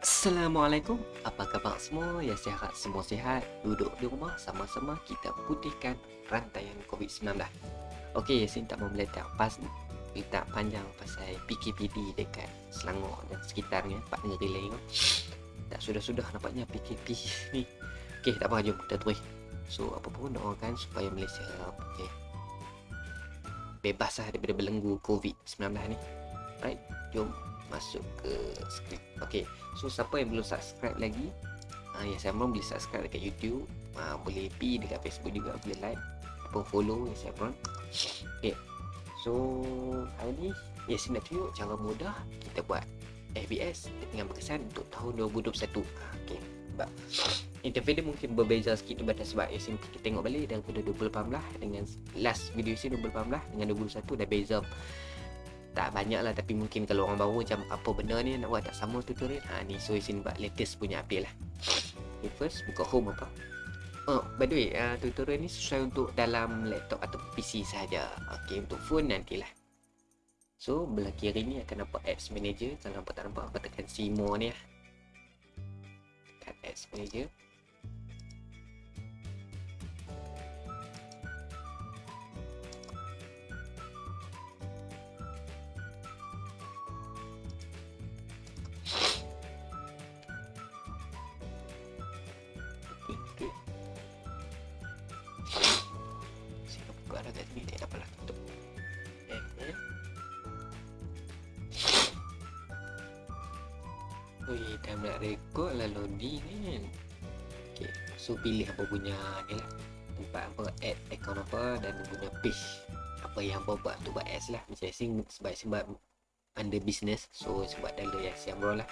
Assalamualaikum, apa khabar semua? Ya saya harap semua sihat. Duduk di rumah sama-sama kita putihkan rantaian COVID-19 Okey, Yasin tak mau meletak pas Letak panjang pasal PKPD dekat Selangor dan sekitarnya. Pak Negeri lain Tak sudah-sudah nampaknya PKP ni. Okey, tak apa, jom kita terus So, apa pun doakan supaya Malaysia okay, Bebas lah daripada belenggu COVID-19 ni. Right, jom masuk ke skrip Okay, so siapa yang belum subscribe lagi uh, Ya saya boleh subscribe dekat YouTube uh, Boleh pi dekat Facebook juga Boleh like Ataupun follow ya saya pun Okay So hari ni Ya saya nak tunjuk cara mudah Kita buat FBS dengan berkesan untuk tahun 2021 Okay sebab interface mungkin berbeza sikit daripada sebab Yasin kita tengok balik daripada 2018 dengan last video Yasin 2018 dengan 2021 dah beza tak banyak lah tapi mungkin kalau orang baru macam apa benda ni nak buat? Tak sama tutorial ha ni so sini buat latest punya update lah. Okay, first buka home apa? Oh by the way uh, tutorial ni sesuai untuk dalam laptop atau PC saja ok untuk phone nantilah. So belah kiri ni akan nampak apps manager. Kalau nampak tak nampak apa tekan see more ni lah. Tekan apps manager apa punya ni lah Tempat apa, add account apa dan punya page Apa yang apa buat tu buat ads lah. Macam sing sebab sebab under business So sebab dalam yang siang bro lah.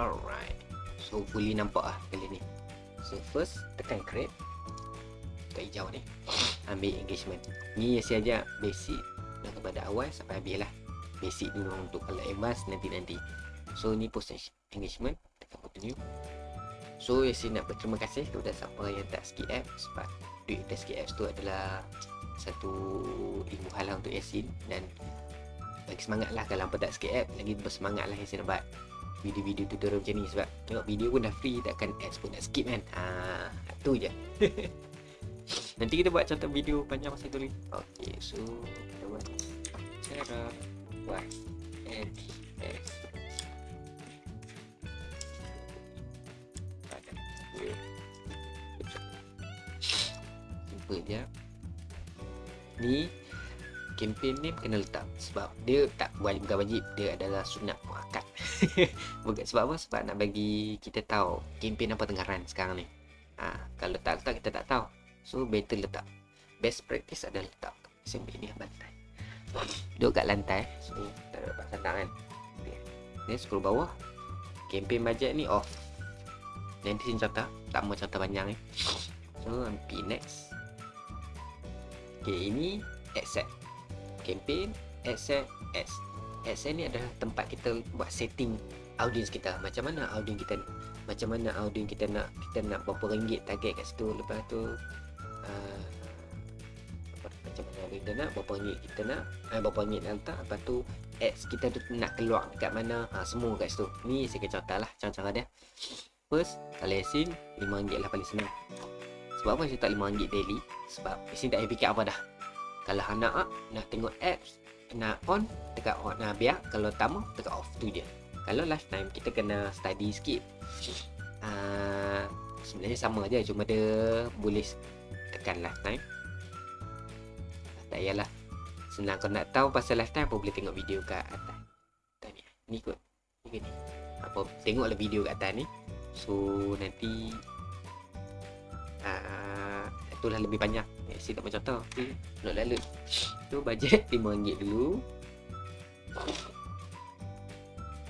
Alright So fully nampak lah kali ni. So first tekan create. Kat hijau ni. Ambil engagement. Ni saya ajar basic daripada awal sampai habis lah. Basic dulu untuk kalau advance nanti-nanti. So ni post engagement. Tekan continue. So saya nak berterima kasih kepada siapa yang tak skip app sebab duit tak skip apps tu adalah satu ilmu halal untuk Yasin dan bagi semangat lah kalau hampa tak skip app lagi bersemangat lah Yasin buat video-video tutorial macam ni sebab tengok video pun dah free takkan ads pun nak skip kan? Ah, tu je. Nanti kita buat contoh video panjang masa itu lagi. Okey, so buat cara buat NS. Simple je. Ni campaign name kena letak sebab dia tak wajib bukan wajib dia adalah sunat muakkad. bukan sebab apa? Sebab nak bagi kita tahu campaign apa tengah run sekarang ni. Ha, kalau tak letak kita tak tahu So better letak Best practice adalah letak SMP ni lantai Duduk kat lantai. So tak dapat sandak kan okay. Ni scroll bawah. Campaign budget ni off. Nanti sini contoh Tak mau contoh panjang ni. So MP next. Okay ini Accept Campaign Accept S. Accept ni adalah tempat kita buat setting audience kita. Macam mana audience kita macam mana audience kita nak kita nak berapa ringgit target kat situ. Lepas tu kita nak berapa ringgit kita nak uh, berapa ringgit nak letak lepas tu ads kita tu nak keluar dekat mana uh, semua kat situ. Ni saya akan contoh lah cara-cara dia. First kalau Yasin RM5 lah paling senang. Sebab apa saya tak RM5 daily? Sebab Yasin tak payah fikir apa dah. Kalau anak nak tengok apps nak on tekan on nah biar kalau tak mau tekan off tu je. Kalau lifetime kita kena study sikit. Uh, sebenarnya sama je cuma dia boleh tekan lifetime tak payahlah. Senang kau nak tahu pasal lifetime apa boleh tengok video kat atas. Atas ni ni kot. Ni ni. Apa tengoklah video kat atas ni. So nanti uh, itulah lebih banyak. Saya tak macam tahu okay. nak lalu tu bajet RM5 dulu.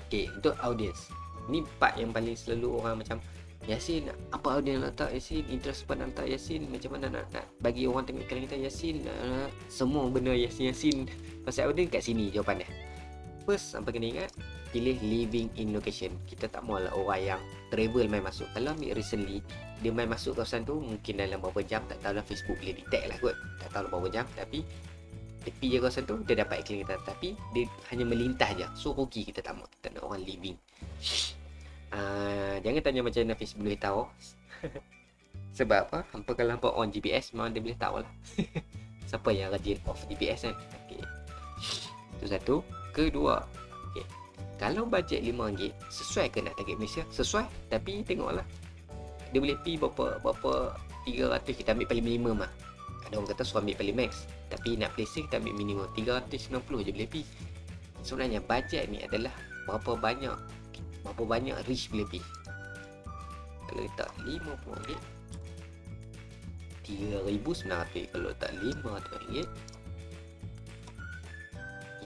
Okay, untuk audience. Ni part yang paling selalu orang macam Yasin, apa audience nak letak Yasin? Interest pada nak letak Yasin Macam mana nak, nak bagi orang tengok iklan kita Yasin uh, Semua benda Yasin Yasin. Pasal audience kat sini jawapan dia? First, sampai kena ingat? Pilih living in location. Kita tak mahu lah orang yang travel main masuk. Kalau ambil recently dia main masuk kawasan tu mungkin dalam beberapa jam tak tahulah Facebook boleh detect lah kot. Tak tahu berapa jam tapi tepi je kawasan tu dia dapat iklan kita tapi dia hanya melintas je. So rugi kita tak mahu kita nak orang living uh, jangan tanya macam Facebook boleh tahu. Sebab apa? Hampa kalau hampa on GPS memang dia boleh tahu lah siapa yang rajin off GPS kan? Okay. itu satu. Kedua okay. kalau bajet RM5 sesuai ke nak target Malaysia? Sesuai tapi tengoklah. Dia boleh pi berapa berapa 300 kita ambil paling minimum lah. Ada orang kata suruh ambil paling max. Tapi nak safe kita ambil minimum 390 je boleh pi. Sebenarnya bajet ni adalah berapa banyak berapa banyak reach pi kalau letak 50 ringgit 3900 kalau tak 500 ringgit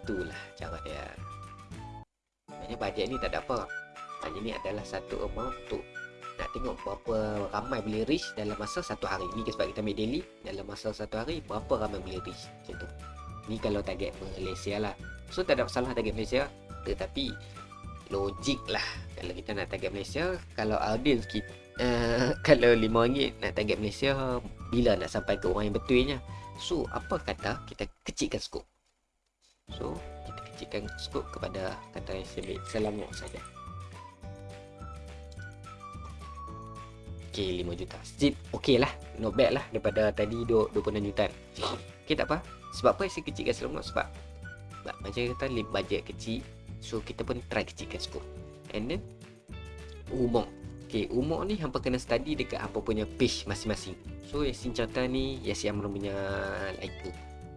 itulah cara dia. Maksudnya bajet ni tak ada apa. Hanya ni adalah satu amount untuk nak tengok berapa ramai boleh reach dalam masa satu hari. Ni sebab kita ambil daily dalam masa satu hari berapa ramai boleh reach macam tu. Ni kalau target Malaysia lah. So tak ada masalah target Malaysia tetapi logik lah. Kalau kita nak target Malaysia kalau audience kita uh, kalau RM5 nak target Malaysia bila nak sampai ke orang yang betulnya? So apa kata kita kecilkan skop? So kita kecilkan skop kepada kata yang selamat saja. Okay 5 juta. Still okay lah. Not bad lah Daripada tadi 26 juta Okay tak apa. Sebab apa saya kecilkan selama Sebab sebab Macam kata Budget kecil So kita pun try kecilkan scope And then Umur. Okay umur ni Hampa kena study Dekat hampa punya page masing-masing. So Yasin contoh ni Yasin Amron punya Leica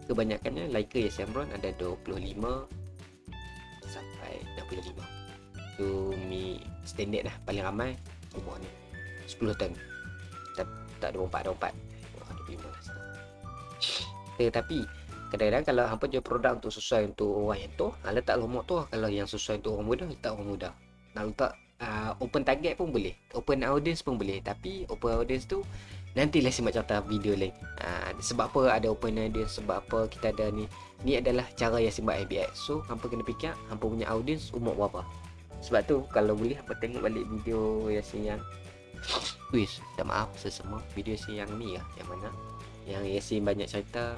Kebanyakannya Leica Yasin Amron Ada 25 Sampai 65 So mi Standard lah Paling ramai Umur ni. 10 ton tak, tak 24 24 oh, 25 lah tetapi kadang-kadang kalau hampa jual produk untuk sesuai untuk orang yang tu ha, letak lombok tu kalau yang sesuai untuk orang muda letak orang muda. Nak letak uh, open target pun boleh open audience pun boleh. Tapi open audience tu nanti lah simak cerita video lain. Uh, sebab apa ada open audience sebab apa kita ada ni ni adalah cara yang simak ABX so hampa kena fikir hampa punya audience umur berapa. Sebab tu kalau boleh hampa tengok balik video yang yang Wish, minta maaf sesama video si yang ni lah Yang mana Yang Yasin banyak cerita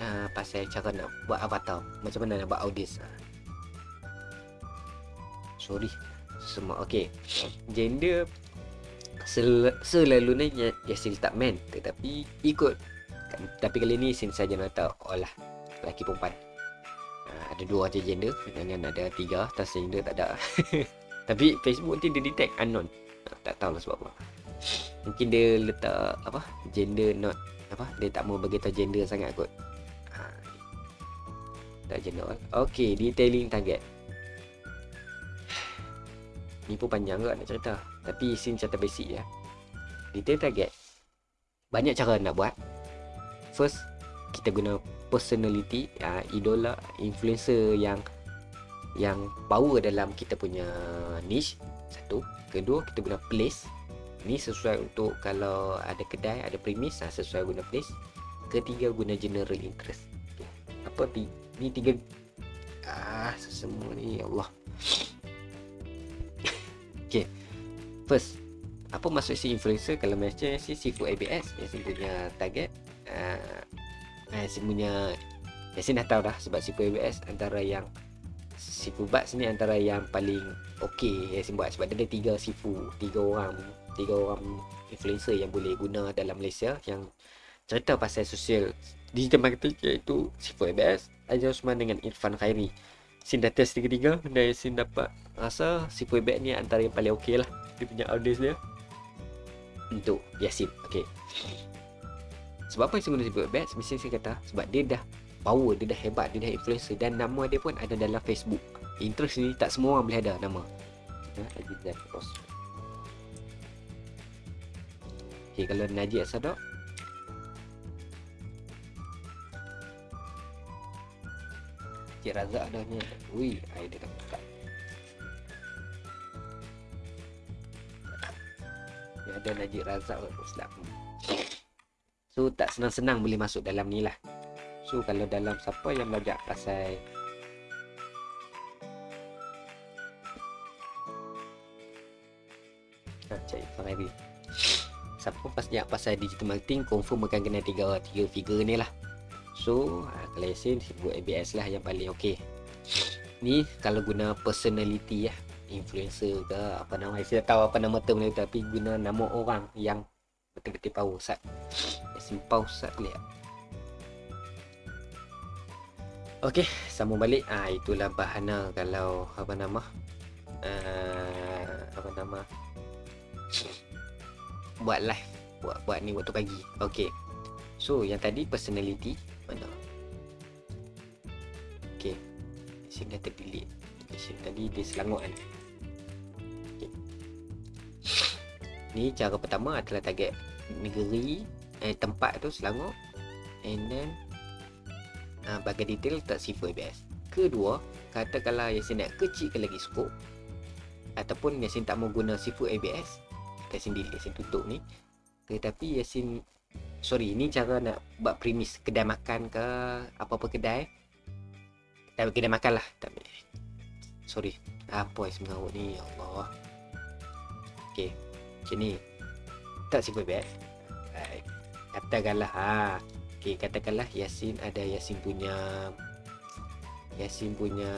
uh, Pasal cara nak buat avatar. Macam mana nak buat audience? Uh. Sorry. Semua okay. Gender sel Selalunya Yasin letak man Tetapi ikut. Tapi kali ni Yasin saja nak tahu Oh lah Lelaki perempuan. Uh, Ada dua je gender. Jangan ada tiga Transgender tak ada. Tapi Facebook nanti dia detect unknown. Tak tahu lah sebab apa. Mungkin dia letak apa? Gender not apa? Dia tak mau bagi tahu gender sangat kot. Tak gender okey detailing target. Ni pun panjang kot nak cerita. Tapi sin cerita basic ya detail target. Banyak cara nak buat. First kita guna personality uh, idola influencer yang yang power dalam kita punya niche. Satu. Kedua kita guna place. Ni sesuai untuk kalau ada kedai Ada premis ha, sesuai guna place. Ketiga guna general interest. Okay. Apa Ni tiga. Ah semua ni ya Allah. Okay. First Apa maksud si influencer Kalau macam si Sifu ABS Yang punya target. Uh, Yang si punya Yang si dah tahu dah Sebab Sifu ABS Antara yang Sifu Buds ni antara yang paling okey yang saya buat. Sebab dia ada tiga sifu, tiga orang, tiga orang influencer yang boleh guna dalam Malaysia yang cerita pasal sosial digital marketing iaitu Sifu ABS, Aizal Osman dengan Irfan Khairi. Sin dah test tiga-tiga dan Sin dapat rasa Sifu ABS ni antara yang paling okey lah dia punya audience dia untuk Yasin. Okey. Sebab apa saya guna Sifu ABS? Mesti saya kata sebab dia dah power dia dah hebat dia dah influencer dan nama dia pun ada dalam Facebook interest ni tak semua orang boleh ada nama Najib Zain Ross ok kalau Najib Asadok Cik Razak dah ni. Ui, air dia tak buka. Dia ada Najib Razak So tak senang-senang boleh masuk dalam ni lah. So kalau dalam siapa yang belajar pasal? Cik Farhadi siapa pasal pasal digital marketing confirm akan kena tiga tiga figure ni lah. So Yasin sebut ABS lah yang paling okey ni kalau guna personality lah influencer ke apa nama saya tahu apa nama term ni tapi guna nama orang yang betul-betul power sat power sat lihat Okey, sambung balik. Ah itulah bahana kalau apa nama? Uh, apa nama? Buat live, buat buat ni waktu pagi. Okey. So, yang tadi personality Sini dah terdelete. Sini tadi dia selangor kan. Okay. Ni cara pertama adalah target negeri eh tempat tu Selangor and then uh, bagi detail tak sifar ABS kedua katakanlah Yasin nak kecilkan lagi skop ataupun Yasin tak mau guna sifar ABS Yasin delete Yasin tutup ni tetapi Yasin sorry ni cara nak buat premis kedai makan ke apa-apa kedai tapi kedai makan lah. Sorry. Apa yang mengarut ni? Ya Allah. Ok macam ni. Tak sifar ABS katakanlah ha. Okey, katakanlah Yasin ada Yasin punya Yasin punya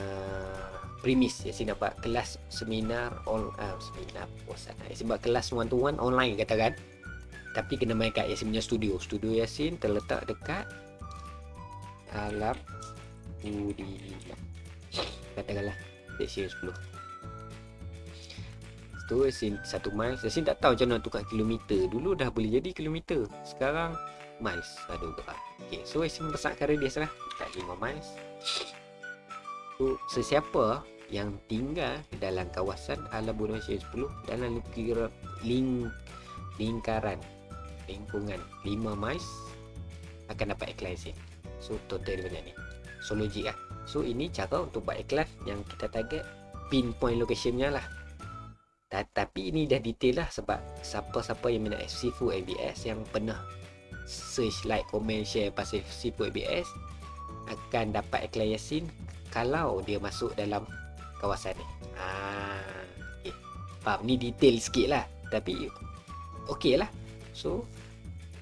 premis. Yasin dapat kelas seminar on uh, seminar bosan Yasin buat kelas one to one online katakan. Tapi kena main kat Yasin punya studio. Studio Yasin terletak dekat Alap Budi katakanlah section 10 tu Yasin satu miles. Yasin tak tahu macam mana tukar kilometer. Dulu dah boleh jadi kilometer. Sekarang miles Aduh gerak Okay so Isim besarkan radius lah Dekat 5 miles. So sesiapa yang tinggal dalam kawasan Alam Bunuh 10 dalam lingkar, ling, lingkaran lingkungan 5 miles akan dapat iklan. So total banyak ni. So logik lah. So ini cara untuk buat iklan yang kita target pinpoint locationnya lah. Tapi ini dah detail lah sebab siapa-siapa yang minat Full ABS yang pernah search, like, komen, share pasal Sipu ABS akan dapat iklan Yasin kalau dia masuk dalam kawasan ni. Ah, okay. Faham? Ni detail sikit lah. Tapi, okey lah. So,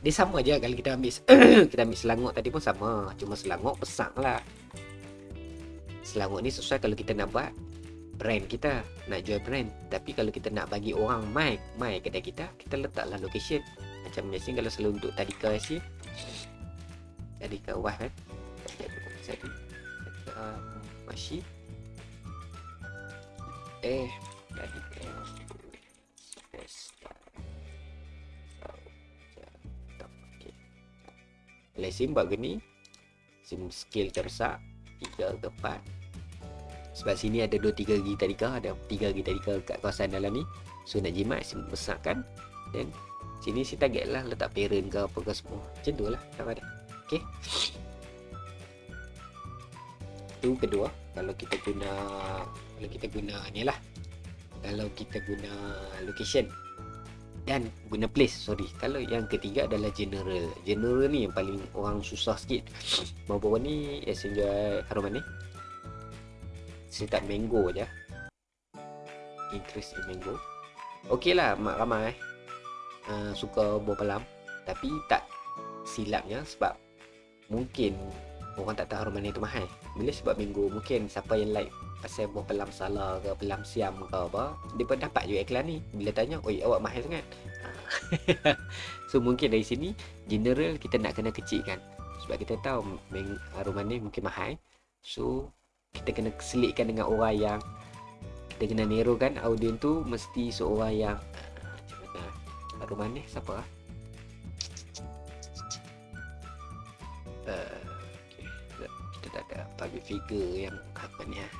dia sama je kalau kita ambil kita ambil Selangor tadi pun sama. Cuma Selangor besar lah. Selangor ni sesuai kalau kita nak buat brand kita. Nak jual brand. Tapi kalau kita nak bagi orang mai, mai kedai kita, kita letaklah location macam Yasin kalau selalu untuk tadika Yasin tadika wah kan tadika masih eh tadika SIM buat gini SIM skill tersak 3 ke 4 Sebab sini ada 2-3 gigi tadika Ada 3 gigi tadika kat kawasan dalam ni. So nak jimat SIM besarkan. Then Sini si target lah letak parent ke apa ke semua. Macam tu lah cara dia Okay Itu kedua Kalau kita guna Kalau kita guna ni lah. Kalau kita guna location Dan guna place Sorry. Kalau yang ketiga adalah general. General ni yang paling orang susah sikit. Bawa-bawa ni? Yasin jual haruman ni? Saya tak mango je. Interest in mango. Okey lah mak ramai uh, suka buah pelam tapi tak silapnya sebab mungkin orang tak tahu rumah ni tu mahal. Bila sebab minggu mungkin siapa yang like pasal buah pelam salah ke pelam siam ke apa dia pun dapat juga iklan ni. Bila tanya oi awak mahal sangat? So mungkin dari sini general kita nak kena kecilkan. Sebab kita tahu rumah ni mungkin mahal. So kita kena selitkan dengan orang yang kita kena nerokan audience tu mesti seorang yang ke mana? Siapa ah figure yang apa ni ah.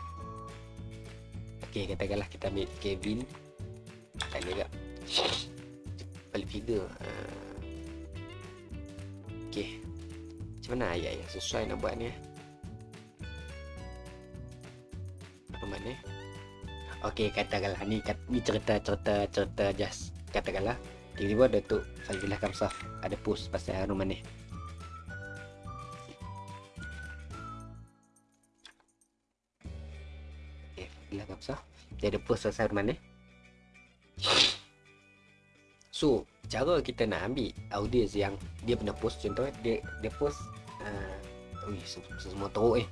Okey katakanlah kita ambil Kevin. Tak ada tak public figure uh, okey. Macam mana ayat yang sesuai nak buat ni ah apa mana Okey katakanlah. Ni ni cerita cerita just. Katakanlah. Tiba-tiba Datuk Fazillah Kamsah ada post pasal Harun Manih. Dia ada post pasal Manih. So, cara kita nak ambil audience yang dia pernah post contoh dia dia post uh, ui, semua teruk eh.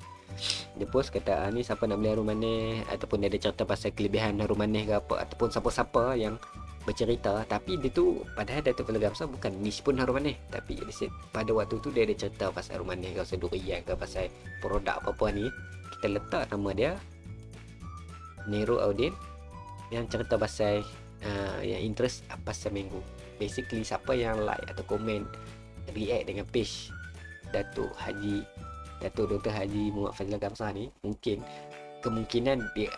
Dia post kata ah, ni siapa nak beli harum manis ataupun dia ada cerita pasal kelebihan harum manis ke apa. Ataupun siapa-siapa yang bercerita. Tapi dia tu padahal Datuk Fadil Gamsa bukan niche pun harum manis tapi said, pada waktu tu dia ada cerita pasal harum manis ke pasal durian ke pasal produk apa-apa ni. Kita letak nama dia Nero Audin yang cerita pasal uh, yang interest apa seminggu basically siapa yang like atau komen react dengan page Datuk Haji Datuk Dr. Haji Muhammad Fazil Gamsah ni mungkin kemungkinan dia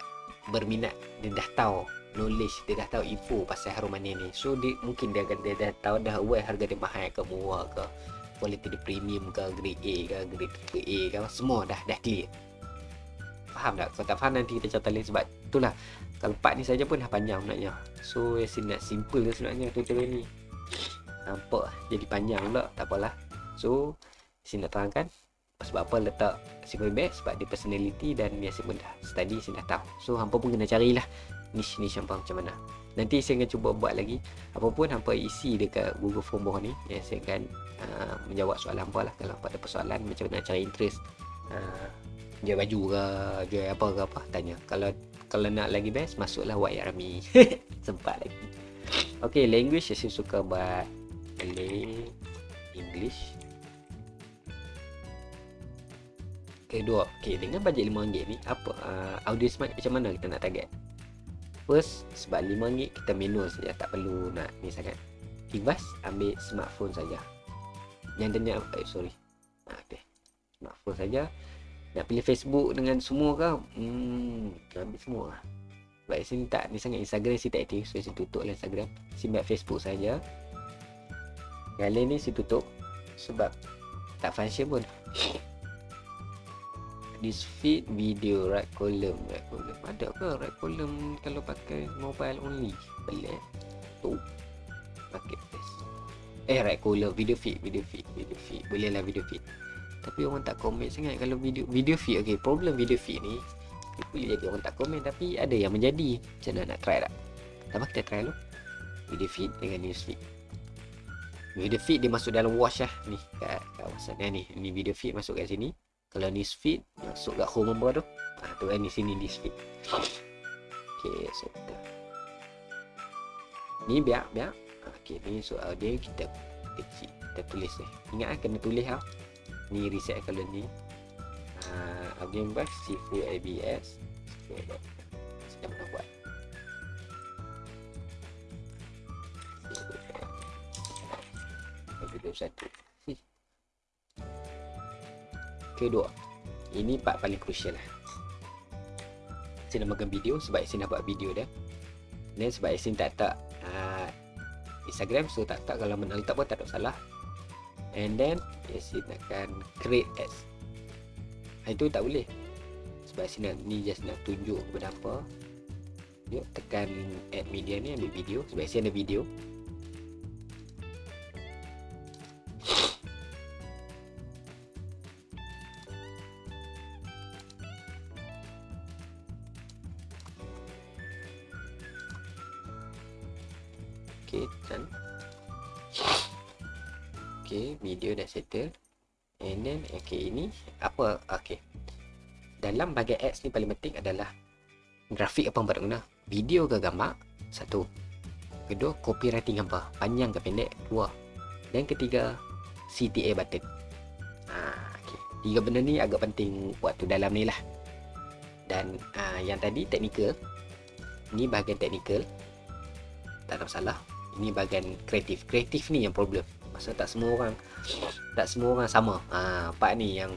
berminat dia dah tahu knowledge dia dah tahu info pasal harum manis ni so dia mungkin dia dia dah tahu dah aware harga dia mahal ke murah ke quality dia premium ke grade A ke grade A ke semua dah dah clear faham tak? Kalau tak faham nanti kita cerita lain sebab itulah. Kalau part ni saja pun dah panjang sebenarnya. So Yasin nak simple je sebenarnya tutorial ni. Nampak jadi panjang pula tak apalah. So Yasin nak terangkan. Sebab apa letak simple best sebab dia personality dan Yasin pun dah study Yasin dah tahu. So hampa pun kena carilah niche-niche hampa macam mana. Nanti saya akan cuba buat lagi. Apa pun hampa isi dekat Google Form bawah ni yang saya akan uh, menjawab soalan hampa lah. Kalau ada persoalan macam mana cari interest. Uh, jual baju ke jual apa ke apa? Tanya. Kalau kalau nak lagi best masuklah White Army sempat lagi. Okay, language saya suka buat Malay English. Kedua okay, dengan bajet RM5 ni apa uh, audio smart macam mana kita nak target? First sebab RM5 kita manual saja tak perlu nak ni sangat. Ivas ambil smartphone saja. Yang tanya eh, sorry. Ah, okay. smartphone saja nak pilih Facebook dengan semua ke hmm, ambil semua lah. Sebab sini tak ni sangat Instagram sini tak aktif. So sini tutup lah Instagram. Sini buat Facebook saja. Yang lain ni sini tutup. Sebab tak function pun. This feed video right column right column. Ada ke right column kalau pakai mobile only? Boleh. Tu. Pakai eh right column video feed video feed video feed. Boleh lah video feed tapi orang tak komen sangat. Kalau video video feed okey problem video feed ni boleh jadi orang tak komen tapi ada yang menjadi. Macam mana nak try tak? Tak kita try dulu? Video feed dengan news feed. Video feed dia masuk dalam watch lah ni kat kawasan ni ni video feed masuk kat sini. Kalau news feed masuk kat home apa tu. Ha, tu kan ni sini news feed. Okey so ni biar biar okey ni soal dia kita kita tulis ni. Ingat kan kena tulis lah ni reset kalau ni. Uh, Abdian Bas Sifu ABS sedang nak buat. Video satu. Kedua. Ini part paling crucial lah. Saya namakan video sebab saya nak buat video dia. Dan sebab saya tak tak uh, Instagram so tak tak kalau menang tak pun tak ada salah and then Yasin akan create ads itu tak boleh. Sebab Yasin nak, ni just nak tunjuk kepada apa. Yuk tekan add media ni ambil video. Sebab Yasin ada video. Okay, okay video dah settle. And then okay ini apa? Okay dalam bahagian ads ni paling penting adalah grafik apa yang nak guna? Video ke gambar? Satu. Kedua copywriting apa panjang ke pendek? Dua. Dan ketiga CTA button. Ha, okay. tiga benda ni agak penting waktu dalam ni lah. Dan uh, yang tadi technical. Ni bahagian technical. Tak ada masalah. Ini bahagian kreatif. Kreatif ni yang problem Pasal tak semua orang Tak semua orang sama. Ha, Part ni yang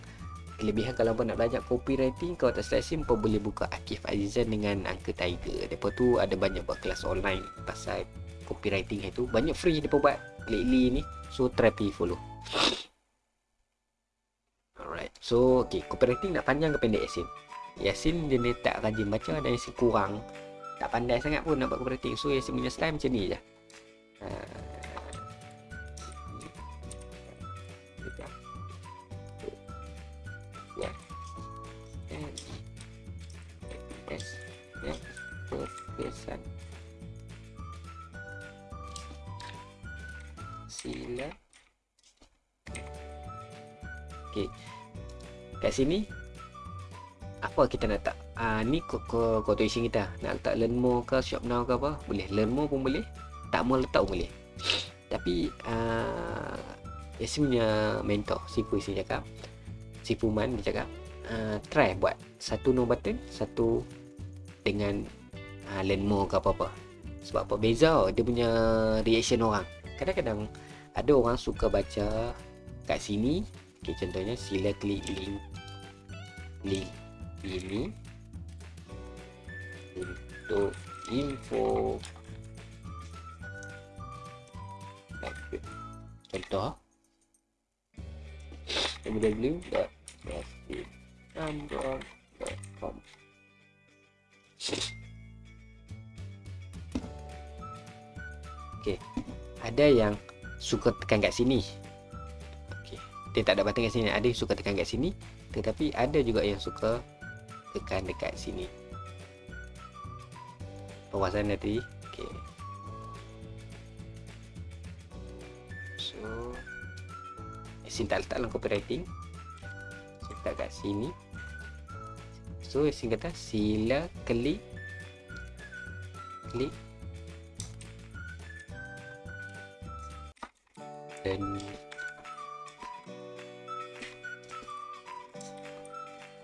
Kelebihan kalau pun nak belajar copywriting Kalau tak selesai pun boleh buka Akif Azizan dengan Uncle Tiger. Lepas tu ada banyak buat kelas online Pasal copywriting itu Banyak free dia buat lately ni. So try pergi follow. Alright. So okay Copywriting nak panjang ke pendek Yasin? Yasin dia ni tak rajin baca Dan Yasin kurang. Tak pandai sangat pun nak buat copywriting. So Yasin punya style macam ni je sini apa kita nak letak? Ah ni quotation kita. Nak letak learn more ke shop now ke apa? Boleh. Learn more pun boleh. Tak mau letak pun boleh. Tapi uh, Yasin punya mentor Sifu Yasin cakap Sifu Man dia cakap uh, try buat satu no button satu dengan uh, learn more ke apa-apa. Sebab apa? Beza dia punya reaction orang. Kadang-kadang ada orang suka baca kat sini. Okay, contohnya sila klik link link ini untuk info. Contoh. Www.breastfeednumber.com Okay, ada yang suka tekan kat sini. Okay, dia tak ada button kat sini. Ada yang suka tekan kat sini, tetapi ada juga yang suka tekan dekat sini. Penguasaan tadi. Okay. So, Yasin tak letak dalam copywriting. Saya letak kat sini. So, Yasin kata sila klik klik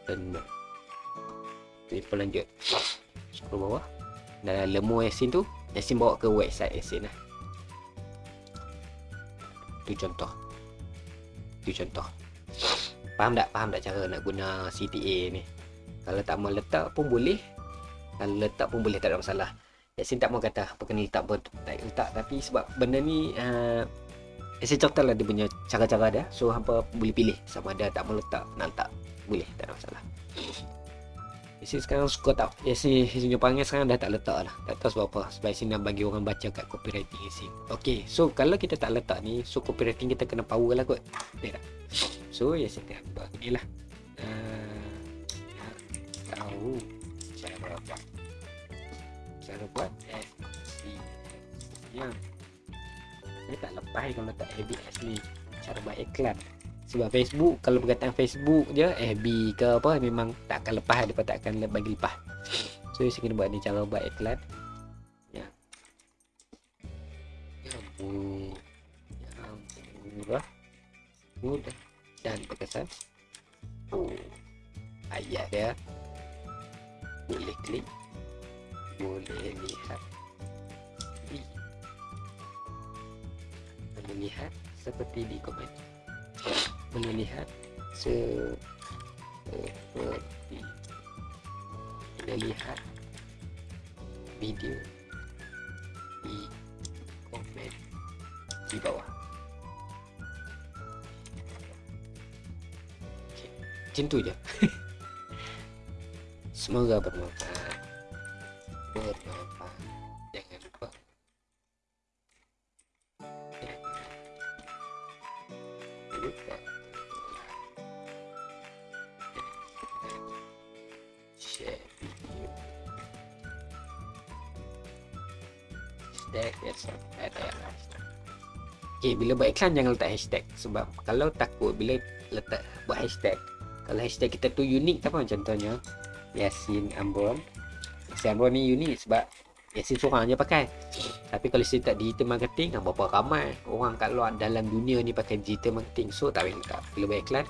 dan kita lanjut scroll bawah. Dan lemu Yasin tu Yasin bawa ke website Yasin lah. Tu contoh. Tu contoh. Faham tak? Faham tak cara nak guna CTA ni? Kalau tak mau letak pun boleh. Kalau letak pun boleh tak ada masalah. Yasin tak mau kata apa kena letak pun tak letak. Tapi sebab benda ni uh, Yasin contoh lah dia punya cara-cara dia. So hampa boleh pilih. Sama ada tak mau letak nak letak boleh. Tak ada masalah Yasin sekarang suka tak Yasin punya panggil sekarang dah tak letak lah. Tak tahu sebab apa. Sebab Yasin nak bagi orang baca kat copywriting Yasin Okay so kalau kita tak letak ni So copywriting kita kena power lah kot. Tak tak? So Yasin dah buat ni lah. Uh, Tahu. Cara buat Cara buat Ya. Saya tak lepas kalau letak ABS ni Cara buat iklan sebab Facebook kalau berkaitan Facebook je FB ke apa memang tak akan lepas depa tak akan bagi lepas. So saya kena buat ni cara buat iklan ya. Ya murah mudah dan berkesan oh. Ayat dia. Boleh klik. Boleh lihat. Boleh lihat seperti di komen melihat seperti kita lihat video di komen di bawah. Okay. macam tu je semoga bermanfaat. Bermanfaat hashtag yes hashtag. Okay, bila buat iklan jangan letak hashtag. Sebab kalau takut bila letak buat hashtag kalau hashtag kita tu unik apa contohnya Yasin Ambon. Yasin Ambon ni unik sebab Yasin seorang je pakai. Tapi kalau saya tak digital marketing berapa ramai orang kat luar dalam dunia ni pakai digital marketing. So tak boleh letak. Bila buat iklan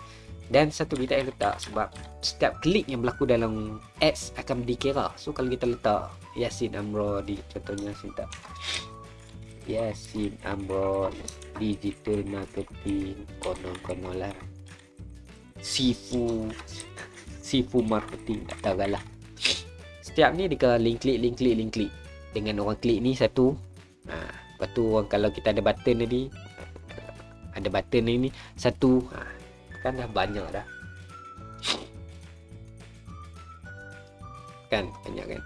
dan satu kita yang letak sebab setiap klik yang berlaku dalam ads akan dikira. So kalau kita letak Yasin Amro di contohnya Yasin tak? Yasin Amro digital marketing konon-konon lah Sifu Sifu marketing tak tahu lah setiap ni dia link klik link klik link klik dengan orang klik ni satu. Ha, lepas tu orang kalau kita ada button tadi ada button ni satu. Ha, kan dah banyak dah. Kan banyak kan?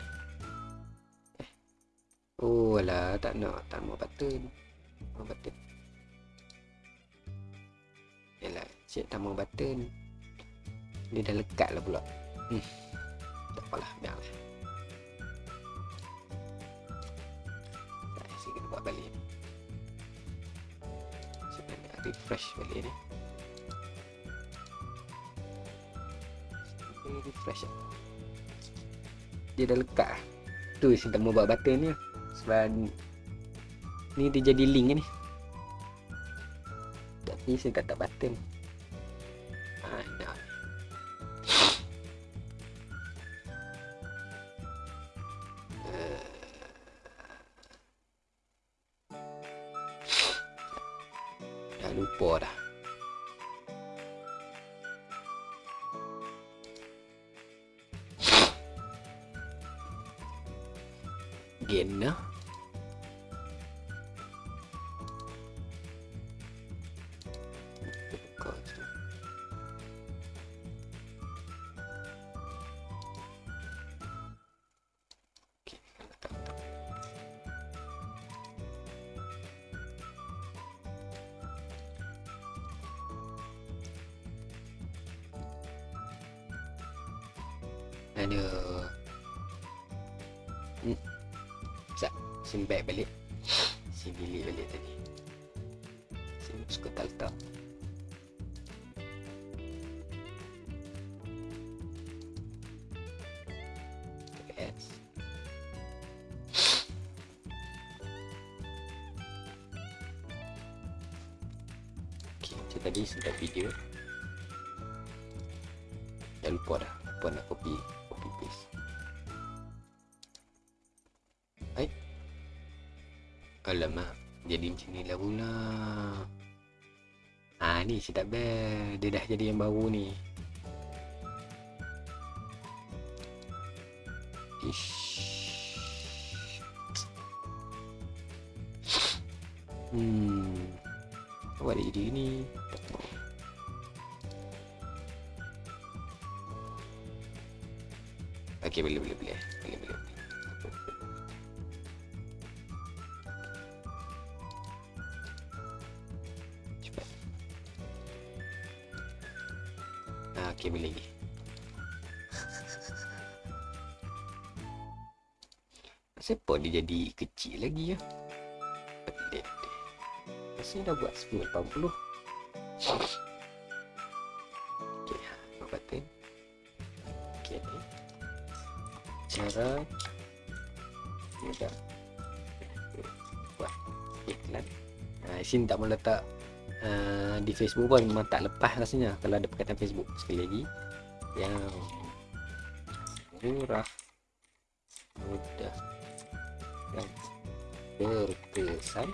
Oh lah tak nak tak mau button mau button Yalah, cik tak mau button Dia dah lekat lah pula. Hmm. Tak apalah, biarlah Tak, saya kena buat balik. Ni kena refresh balik ni refresh lah. dia dah lekat lah. tu saya tak mau buat button ni sebab ni dia jadi link ni tapi saya tak tak button. Dah lupa dah again macam tadi sedap video. Dah lupa dah. Lupa nak copy. Copy paste. Hai. Alamak. Jadi macam ni lah pula. Ah ni sedap bel. Dia dah jadi yang baru ni. Ish. Hmm. Dia jadi ni. Boleh. Boleh boleh. boleh. Rasanya dah buat 1080. Okey, ha, buat button. Okey ni. Cara mudah buat iklan. Ha, sini tak mau letak uh, di Facebook pun memang tak lepas rasanya kalau ada perkataan Facebook. Sekali lagi. Yang murah mudah dan berkesan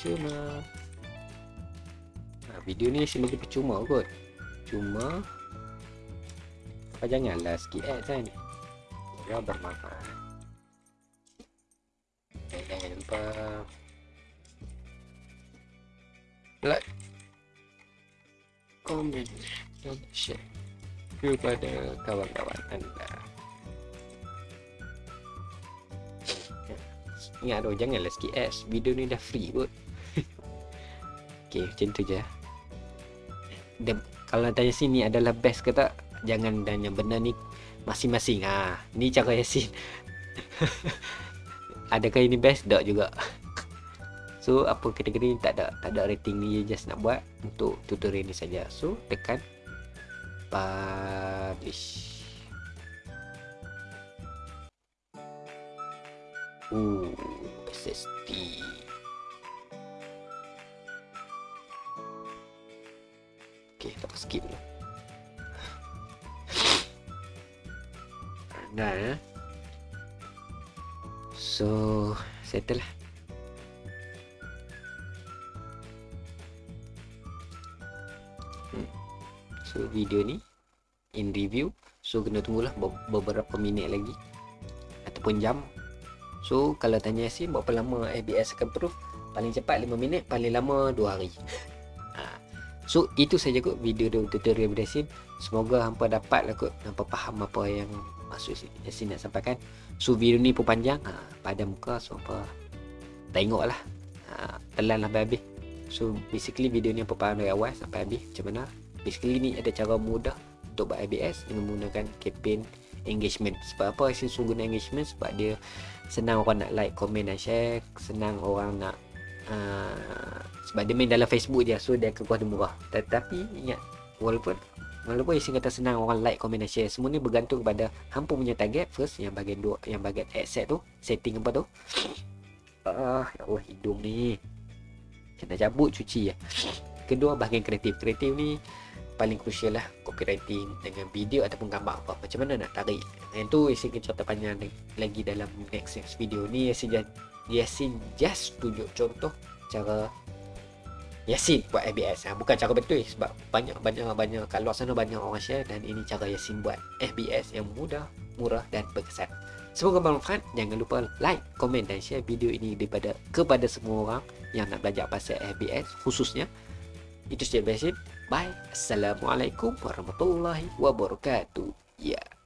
percuma. Ha, video ni sebagai percuma kot. Cuma janganlah sikit ads kan. Dia bermanfaat. Dan jangan lupa. Like komen dan share kepada kawan-kawan anda. Ingat tu janganlah skip ads. Video ni dah free kot Okay macam tu je. Dan kalau tanya sini adalah best ke tak Jangan tanya benda ni Masing-masing. Ha, Ni cara Yasin Adakah ini best? Tak juga. So apa kategori ni? Tak ada Tak ada rating ni Just nak buat Untuk tutorial ni saja. So tekan Publish. Ooh, SSD. Skip dulu. Dah ya. So, settle lah. Hmm. So, video ni in review. So, kena tunggulah be- beberapa minit lagi ataupun jam So kalau tanya Yasin berapa lama ABS akan proof Paling cepat 5 minit Paling lama 2 hari ha. So itu saja kot video tutorial dari Yasin semoga hampa dapat lah kot hampa faham apa yang maksud Yasin nak sampaikan. So video ni pun panjang ha, pada muka so hampa tengok lah. Ha, telan lah habis. So basically video ni hampa faham dari awal sampai habis. Macam mana? Basically ni ada cara mudah untuk buat ABS dengan menggunakan campaign engagement. Sebab apa? Suruh guna engagement sebab dia senang orang nak like, komen dan share. Senang orang nak uh, sebab dia main dalam Facebook dia so dia kekuatan murah. Tetapi ingat walaupun walaupun Yasin kata senang orang like, komen dan share semua ni bergantung kepada hampa punya target. First yang bahagian dua yang bahagian asset tu setting apa tu. Ah ya Allah hidung ni. Kena cabut cuci ya. Kedua bahagian kreatif. Kreatif ni paling crucial lah copywriting dengan video ataupun gambar. Apa macam mana nak tarik? Yang tu Yasin akan cerita panjang lagi dalam next video ni just, Yasin just tunjuk contoh cara Yasin buat FBS ha, bukan cara betul sebab banyak banyak kat luar sana banyak orang share dan ini cara Yasin buat FBS yang mudah murah dan berkesan Semoga bermanfaat. Jangan lupa like, komen dan share video ini daripada kepada semua orang yang nak belajar pasal FBS khususnya. Itu saja Bye. Assalamualaikum warahmatullahi wabarakatuh. Ya. Yeah.